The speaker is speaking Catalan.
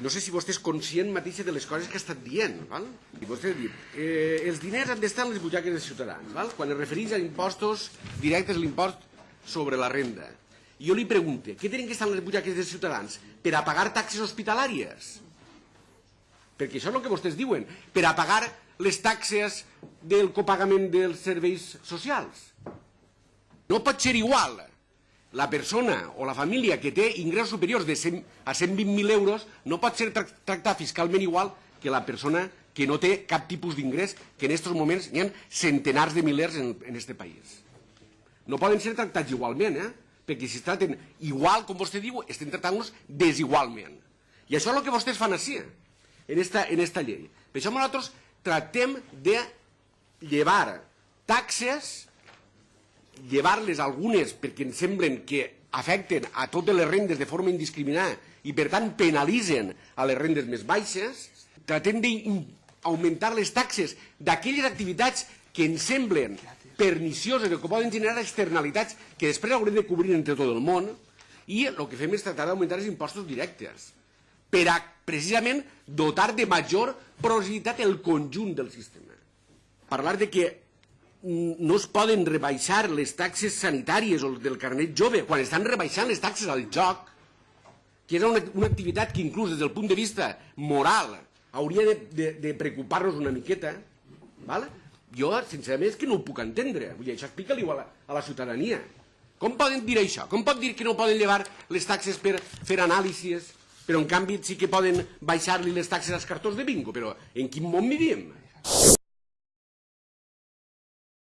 no sé si vostè és conscient mateixa de les coses que ha estat dient, val? I vostè ha dit, eh, els diners han d'estar en les butxaques dels ciutadans, val? Quan es refereix a impostos directes, l'impost sobre la renda. I jo li pregunto, què tenen que estar en les butxaques dels ciutadans? Per a pagar taxes hospitalàries? Perquè això és el que vostès diuen, per a pagar les taxes del copagament dels serveis socials. No pot ser igual la persona o la família que té ingressos superiors de 100 a 120.000 euros no pot ser tractar fiscalment igual que la persona que no té cap tipus d'ingrés, que en aquests moments hi ha centenars de milers en, este país. No poden ser tractats igualment, eh? perquè si es traten igual, com vostè diu, estem tractant-los desigualment. I això és el que vostès fan així, en esta, en esta llei. Per això nosaltres tractem de llevar taxes llevar-les algunes perquè ens semblen que afecten a totes les rendes de forma indiscriminada i per tant penalitzen a les rendes més baixes, tratem d'augmentar les taxes d'aquelles activitats que ens semblen pernicioses o que poden generar externalitats que després haurem de cobrir entre tot el món i el que fem és tractar d'augmentar els impostos directes per a precisament dotar de major progressivitat el conjunt del sistema. Parlar de que no es poden rebaixar les taxes sanitàries o del carnet jove quan estan rebaixant les taxes al joc, que és una, una activitat que inclús des del punt de vista moral hauria de, de, de preocupar-nos una miqueta, val? jo sincerament és que no ho puc entendre, vull dir, això explica-li a, a la ciutadania. Com poden dir això? Com pot dir que no poden llevar les taxes per fer anàlisis, però en canvi sí que poden baixar-li les taxes als cartons de bingo? Però en quin món vivim?